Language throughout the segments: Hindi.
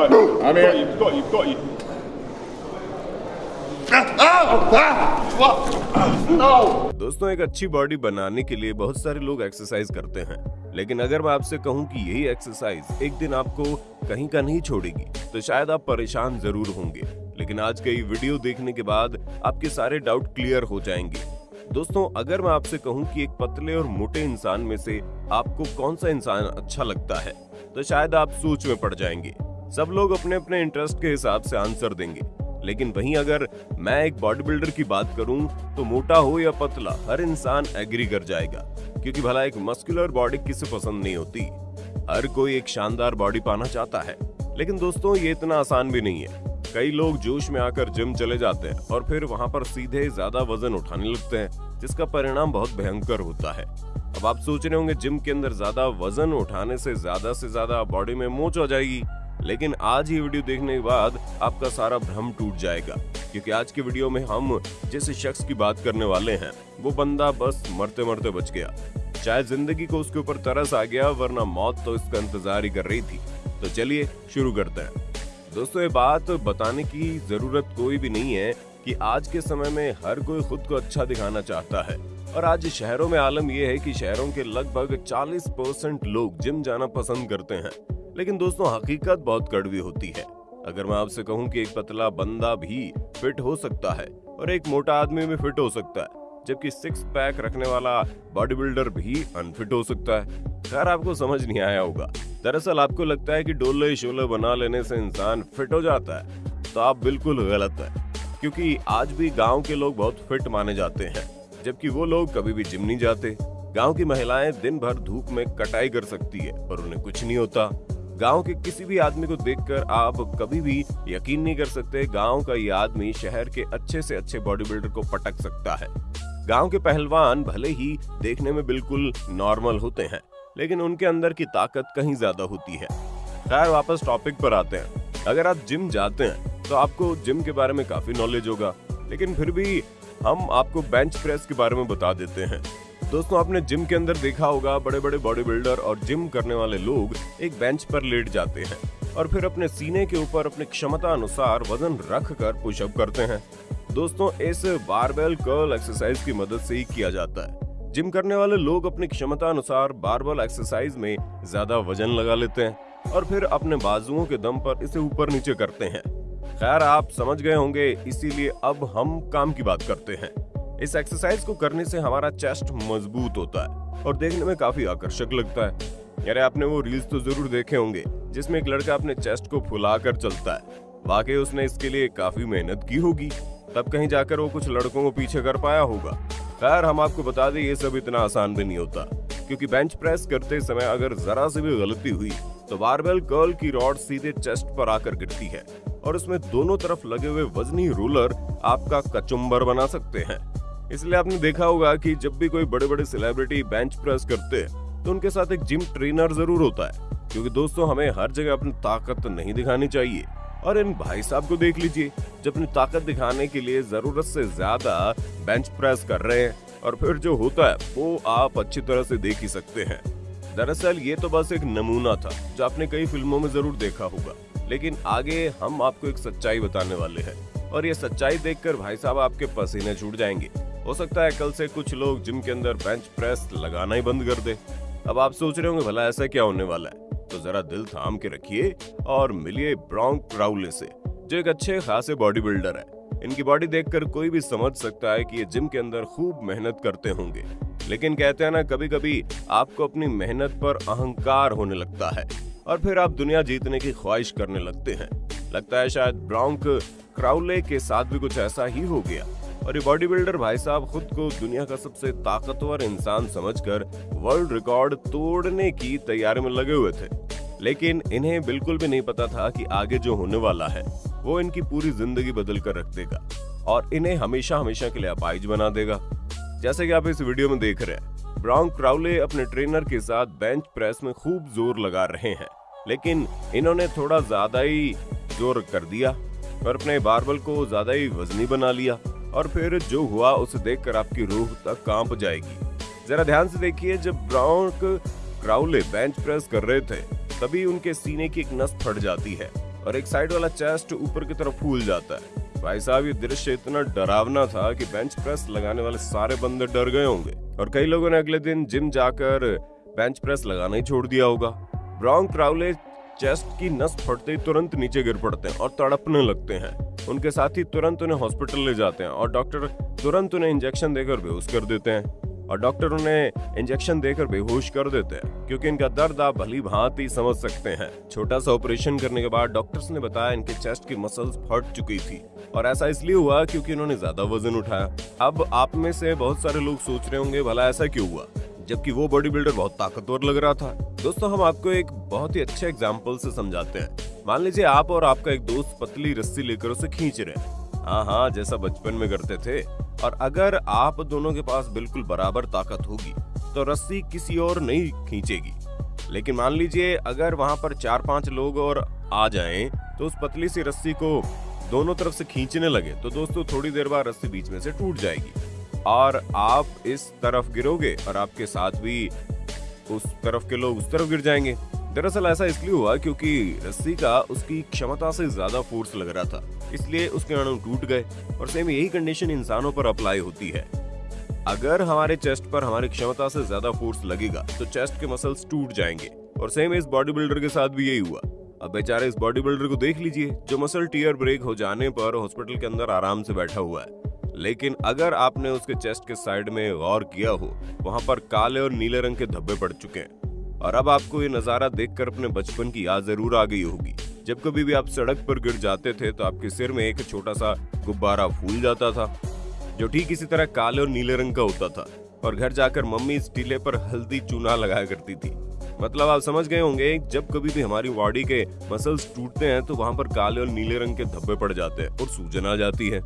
got you. I'm here. you. Got you. Got you. दोस्तों एक अच्छी बॉडी बनाने के लिए बहुत सारे लोग एक्सरसाइज करते हैं लेकिन अगर मैं आपसे कहूँ कि यही एक्सरसाइज एक दिन आपको कहीं का नहीं छोड़ेगी तो शायद आप परेशान ज़रूर होंगे लेकिन आज का ये वीडियो देखने के बाद आपके सारे डाउट क्लियर हो जाएँगे दोस्तों अगर मैं आपसे कहूँ कि एक पतले और मोटे इंसान में से आपको कौन सा इंसान अच्छा लगता है तो शायद आप सोच में पड़ जाएँगे सब लोग अपने अपने इंटरेस्ट के हिसाब से आंसर देंगे। लेकिन वहीं अगर मैं एक बॉडी बिल्डर की बात करूँ तो मोटा हो या पतला, हर इंसान एग्री कर जाएगा। क्योंकि भला एक मस्कुलर बॉडी किसे पसंद नहीं होती? हर कोई एक शानदार बॉडी पाना चाहता है। लेकिन दोस्तों, ये इतना आसान भी नहीं है। कई लोग जोश में आकर जिम चले जाते हैं और फिर वहाँ पर सीधे ज़्यादा वज़न उठाने लगते हैं, जिसका परिणाम बहुत भयंकर होता है। अब आप सोच रहे होंगे जिम के अंदर ज़्यादा वज़न उठाने से ज़्यादा से ज़्यादा बॉडी में मोच हो जाएगी। लेकिन आज ये वीडियो देखने के बाद आपका सारा भ्रम टूट जाएगा, क्योंकि आज की वीडियो में हम जिस शख्स की बात करने वाले हैं, वो बंदा बस मरते मरते बच गया। चाहे ज़िंदगी को उसके ऊपर तरस आ गया, वरना मौत तो इसका इंतज़ार ही कर रही थी। तो चलिए शुरू करते हैं। दोस्तों, ये बात बताने की ज़रूरत कोई भी नहीं है कि आज के समय में हर कोई खुद को अच्छा दिखाना चाहता है। और आज शहरों में आलम यह है कि शहरों के लगभग 40 परसेंट लोग जिम जाना पसंद करते हैं। लेकिन दोस्तों, हकीकत बहुत कड़वी होती है। अगर मैं आपसे कहूँ कि एक पतला बंदा भी फिट हो सकता है और एक मोटा आदमी भी फिट हो सकता है, जबकि सिक्स पैक रखने वाला बॉडी बिल्डर भी अनफिट हो सकता है, खैर आपको समझ नहीं आया होगा। दरअसल आपको लगता है कि डोले शोले बना लेने से इंसान फिट हो जाता है तो आप बिल्कुल गलत है, क्योंकि आज भी गाँव के लोग बहुत फिट माने जाते हैं, जबकि वो लोग कभी भी जिम नहीं जाते। गाँव की महिलाएँ दिन भर धूप में कटाई कर सकती है पर उन्हें कुछ नहीं होता। गाँव के किसी भी आदमी को देखकर आप कभी भी यकीन नहीं कर सकते गाँव का ये आदमी शहर के अच्छे से अच्छे बॉडी बिल्डर को पटक सकता है। गाँव के पहलवान भले ही देखने में बिल्कुल नॉर्मल होते हैं, लेकिन उनके अंदर की ताकत कहीं ज़्यादा होती है। खैर, वापस टॉपिक पर आते हैं। अगर आप जिम जाते हैं तो आपको जिम के बारे में काफ़ी नॉलेज होगा, लेकिन फिर भी हम आपको बेंच प्रेस के बारे में बता देते हैं। दोस्तों, आपने जिम के अंदर देखा होगा बड़े बड़े बॉडी बिल्डर और जिम करने वाले लोग एक बेंच पर लेट जाते हैं और फिर अपने सीने के ऊपर अपनी क्षमता अनुसार वज़न रख कर पुशअप करते हैं। दोस्तों, इस बारबेल कर्ल एक्सरसाइज की मदद से ही किया जाता है। जिम करने वाले लोग अपनी क्षमता अनुसार बारबल एक्सरसाइज में ज़्यादा वज़न लगा लेते हैं और फिर अपने बाजुओं के दम पर इसे ऊपर नीचे करते हैं। खैर, आप समझ गए होंगे, इसीलिए अब हम काम की बात करते हैं। इस एक्सरसाइज को करने से हमारा चेस्ट मज़बूत होता है और देखने में काफ़ी आकर्षक लगता है। यारे आपने वो रील्स तो ज़रूर देखे होंगे, जिसमें एक लड़का अपने चेस्ट को फुला कर चलता है। वाकई उसने इसके लिए काफ़ी मेहनत की होगी। तब कहीं जाकर वो कुछ लड़कों को पीछे कर पाया होगा। खैर, हम आपको बता दें, ये सब इतना आसान भी नहीं होता, क्योंकि बेंच प्रेस करते समय अगर जरा से भी गलती हुई तो बारबेल कर्ल की रॉड सीधे चेस्ट पर आकर गिरती है। और उसमें दोनों तरफ़ लगे हुए वजनी रोलर आपका कचुम्बर बना सकते हैं। इसलिए आपने देखा होगा कि जब भी कोई बड़े बड़े सेलिब्रिटी बेंच प्रेस करते हैं तो उनके साथ एक जिम ट्रेनर ज़रूर होता है। क्योंकि दोस्तों, हमें हर जगह अपनी ताकत नहीं दिखानी चाहिए। और इन भाई साहब को देख लीजिए जो अपनी ताकत दिखाने के लिए ज़रूरत से ज़्यादा बेंच प्रेस कर रहे हैं, और फिर जो होता है, वो आप अच्छी तरह से देख ही सकते हैं। दरअसल, ये तो बस एक नमूना था, जो आपने कई फ़िल्मों में ज़रूर देखा होगा। लेकिन आगे हम आपको एक सच्चाई बताने वाले हैं, और ये सच्चाई देखकर भाई साहब आपके पसीने छूट जाएँगे। हो सकता है कल से कुछ लोग जिम के अंदर बेंच प्रेस लगाना ही बंद कर दे। अब आप सोच रहे होंगे, भला ऐसा क्या होने वाला है? तो जरा दिल थाम के रखिए और मिलिए ब्राउन क्राउले से, जो एक अच्छे, खासे बॉडी बिल्डर है। इनकी बॉडी देखकर कोई भी समझ सकता है कि ये जिम के अंदर खूब मेहनत करते होंगे। लेकिन कहते हैं ना कभी कभी आपको अपनी मेहनत पर अहंकार होने लगता है और फिर आप दुनिया जीतने की ख्वाहिश करने लगते हैं। लगता है शायद ब्राउंक क्राउले के साथ भी कुछ ऐसा ही हो गया। और ये बॉडी बिल्डर भाई साहब खुद को दुनिया का सबसे ताकतवर इंसान समझकर वर्ल्ड रिकॉर्ड तोड़ने की तैयारी में लगे हुए थे। लेकिन इन्हें बिल्कुल भी नहीं पता था कि आगे जो होने वाला है, वो इनकी पूरी ज़िंदगी बदल कर रख देगा और इन्हें हमेशा हमेशा के लिए अपाइज बना देगा। जैसे कि आप इस वीडियो में देख रहे हैं ब्राउन क्राउले अपने ट्रेनर के साथ बेंच प्रेस में खूब ज़ोर लगा रहे हैं, लेकिन इन्होंने थोड़ा ज़्यादा ही ज़ोर कर दिया और अपने बारबल को ज़्यादा ही वजनी बना लिया। और फिर जो हुआ, उसे देखकर आपकी रूह तक काँप जाएगी। जरा ध्यान से देखिए, जब ब्राउन क्राउले बेंच प्रेस कर रहे थे, तभी उनके सीने की एक नस फट जाती है और एक साइड वाला चेस्ट ऊपर की तरफ़ फूल जाता है। भाई साहब, ये दृश्य इतना डरावना था कि बेंच प्रेस लगाने वाले सारे बंदे डर गए होंगे और कई लोगों ने अगले दिन जिम जाकर बेंच प्रेस लगाना ही छोड़ दिया होगा। ब्राउन ट्राउले चेस्ट की नस फटते ही तुरंत नीचे गिर पड़ते हैं और तड़पने लगते हैं। उनके साथ तुरंत उन्हें हॉस्पिटल ले जाते हैं और डॉक्टर तुरंत उन्हें इंजेक्शन देकर बेहोश कर देते हैं। और डॉक्टर उन्हें इंजेक्शन देकर बेहोश कर देते हैं, क्योंकि इनका दर्द आप भली भांति समझ सकते हैं। छोटा सा ऑपरेशन करने के बाद डॉक्टर्स ने बताया इनके चेस्ट की मसल्स फट चुकी थी और ऐसा इसलिए हुआ क्योंकि इन्होंने ज़्यादा वज़न उठाया। अब आप में से बहुत सारे लोग सोच रहे होंगे, भला ऐसा क्यों हुआ? जबकि वो बॉडी बिल्डर बहुत ताकतवर लग रहा था। दोस्तों, हम आपको एक बहुत ही अच्छे एग्ज़ाम्पल से समझाते हैं। मान लीजिए आप और आपका एक दोस्त पतली रस्सी लेकर उसे खींच रहे हैं। हाँ हाँ जैसा बचपन में करते थे। और अगर आप दोनों के पास बिल्कुल बराबर ताकत होगी तो रस्सी किसी और नहीं खींचेगी। लेकिन मान लीजिए अगर वहाँ पर चार पाँच लोग और आ जाएँ तो उस पतली सी रस्सी को दोनों तरफ़ से खींचने लगे तो दोस्तों, थोड़ी देर बाद रस्सी बीच में से टूट जाएगी। और आप इस तरफ़ गिरोगे और आपके साथ भी उस तरफ़ के लोग उस तरफ़ गिर जाएँगे। दरअसल ऐसा इसलिए हुआ क्योंकि रस्सी का उसकी क्षमता से ज़्यादा फोर्स लग रहा था। इसलिए उसके अणु टूट गए और सेम यही कंडीशन इंसानों पर अप्लाई होती है। अगर हमारे चेस्ट पर हमारी क्षमता से ज़्यादा फोर्स लगेगा तो चेस्ट के मसल्स टूट जाएँगे। और सेम इस बॉडी बिल्डर के साथ भी यही हुआ। अब बेचारे इस बॉडी बिल्डर को देख लीजिए, जो मसल टीयर ब्रेक हो जाने पर हॉस्पिटल के अंदर आराम से बैठा हुआ है। लेकिन अगर आपने उसके चेस्ट के साइड में गौर किया हो, वहाँ पर काले और नीले रंग के धब्बे पड़ चुके हैं। और अब आपको ये नज़ारा देखकर अपने बचपन की याद ज़रूर आ गई होगी। जब कभी भी आप सड़क पर गिर जाते थे तो आपके सिर में एक छोटा सा गुब्बारा फूल जाता था, जो ठीक इसी तरह काले और नीले रंग का होता था। और घर जाकर मम्मी इस टीले पर हल्दी चूना लगाया करती थी। मतलब आप समझ गए होंगे, जब कभी भी हमारी बॉडी के मसल्स टूटते हैं तो वहाँ पर काले और नीले रंग के धब्बे पड़ जाते हैं और सूजन आ जाती है।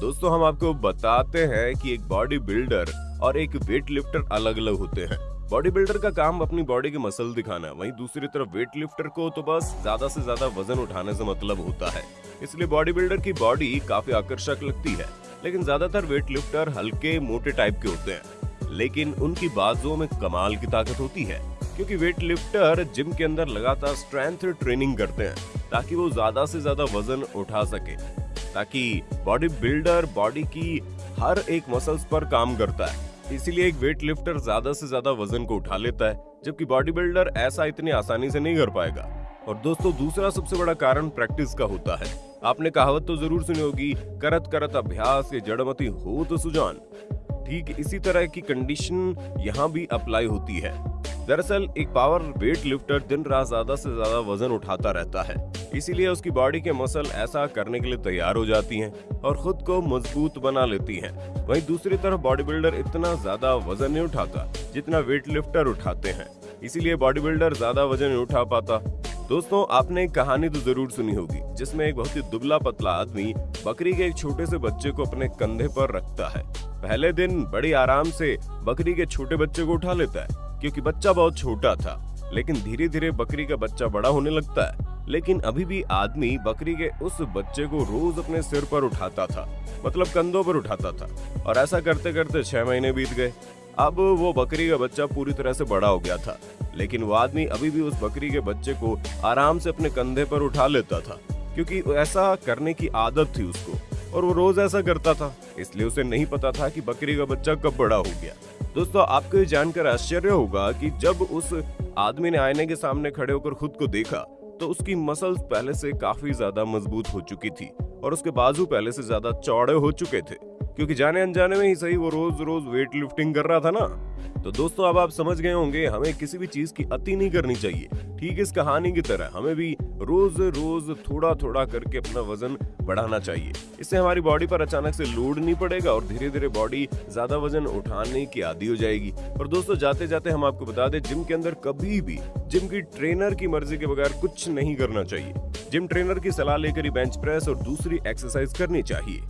दोस्तों, हम आपको बताते हैं कि एक बॉडी बिल्डर और एक वेट लिफ्टर अलग अलग होते हैं। बॉडी बिल्डर का काम अपनी बॉडी के मसल दिखाना, वहीं दूसरी तरफ़ वेट लिफ्टर को तो बस ज़्यादा से ज़्यादा वज़न उठाने से मतलब होता है। इसलिए बॉडी बिल्डर की बॉडी काफ़ी आकर्षक लगती है, लेकिन ज़्यादातर वेट लिफ्टर हल्के, मोटे टाइप के होते हैं। लेकिन उनकी बाजुओं में कमाल की ताकत होती है, क्योंकि वेट लिफ्टर जिम के अंदर लगातार स्ट्रेंथ ट्रेनिंग करते हैं, ताकि वो ज़्यादा से ज़्यादा वज़न उठा सके। ताकि बॉडी बिल्डर, बॉडी की हर एक मसल्स पर काम करता है। इसीलिए एक वेट लिफ्टर ज़्यादा से ज़्यादा वज़न को उठा लेता है, जबकि बॉडी बिल्डर ऐसा इतनी आसानी से नहीं कर पाएगा। और दोस्तों, दूसरा सबसे बड़ा कारण प्रैक्टिस का होता है। आपने कहावत तो ज़रूर सुनी होगी, करत करत अभ्यास ये जड़मती हो तो सुजान। ठीक इसी तरह की कंडीशन यहाँ भी अप्लाई होती है। दरअसल, एक पावर वेट लिफ्टर दिन रात ज़्यादा से ज़्यादा वज़न उठाता रहता है। इसीलिए उसकी बॉडी के मसल ऐसा करने के लिए तैयार हो जाती हैं और खुद को मज़बूत बना लेती हैं। वहीं दूसरी तरफ़ बॉडी बिल्डर इतना ज़्यादा वज़न नहीं उठाता जितना वेट लिफ्टर उठाते हैं। इसीलिए बॉडी बिल्डर ज़्यादा वज़न नहीं उठा पाता। दोस्तों, आपने एक कहानी तो ज़रूर सुनी होगी, जिसमें एक बहुत ही दुबला पतला आदमी बकरी के एक छोटे से बच्चे को अपने कंधे पर रखता है। पहले दिन बड़ी आराम से बकरी के छोटे बच्चे को उठा लेता है। क्योंकि बच्चा बहुत छोटा था, लेकिन धीरे धीरे बकरी का बच्चा बड़ा होने लगता है। लेकिन अभी भी आदमी बकरी के उस बच्चे को रोज अपने सिर पर उठाता था मतलब कंधों पर उठाता था। और ऐसा करते करते छह महीने बीत गए। अब वो बकरी का बच्चा पूरी तरह से बड़ा हो गया था, लेकिन वो आदमी अभी भी उस बकरी के बच्चे को आराम से अपने कंधे पर उठा लेता था, क्योंकि ऐसा करने की आदत थी उसको। और वो रोज ऐसा करता था। इसलिए उसे नहीं पता था कि बकरी का बच्चा कब बड़ा हो गया। दोस्तों, आपको ये जानकर आश्चर्य होगा कि जब उस आदमी ने आईने के सामने खड़े होकर खुद को देखा तो उसकी मसल्स पहले से काफ़ी ज़्यादा मज़बूत हो चुकी थी और उसके बाजू पहले से ज़्यादा चौड़े हो चुके थे। क्योंकि जाने अनजाने में ही सही वो रोज रोज वेट लिफ्टिंग कर रहा था ना। तो दोस्तों, अब आप समझ गए होंगे, हमें किसी भी चीज़ की अति नहीं करनी चाहिए। ठीक इस कहानी की तरह हमें भी रोज रोज थोड़ा थोड़ा करके अपना वज़न बढ़ाना चाहिए। इससे हमारी बॉडी पर अचानक से लोड नहीं पड़ेगा और धीरे धीरे बॉडी ज़्यादा वज़न उठाने की आदि हो जाएगी। और दोस्तों जाते जाते हम आपको बता दें जिम के अंदर कभी भी जिम की ट्रेनर की मर्ज़ी के बगैर कुछ नहीं करना चाहिए। जिम ट्रेनर की सलाह लेकर ही बेंच प्रेस और दूसरी एक्सरसाइज करनी चाहिए।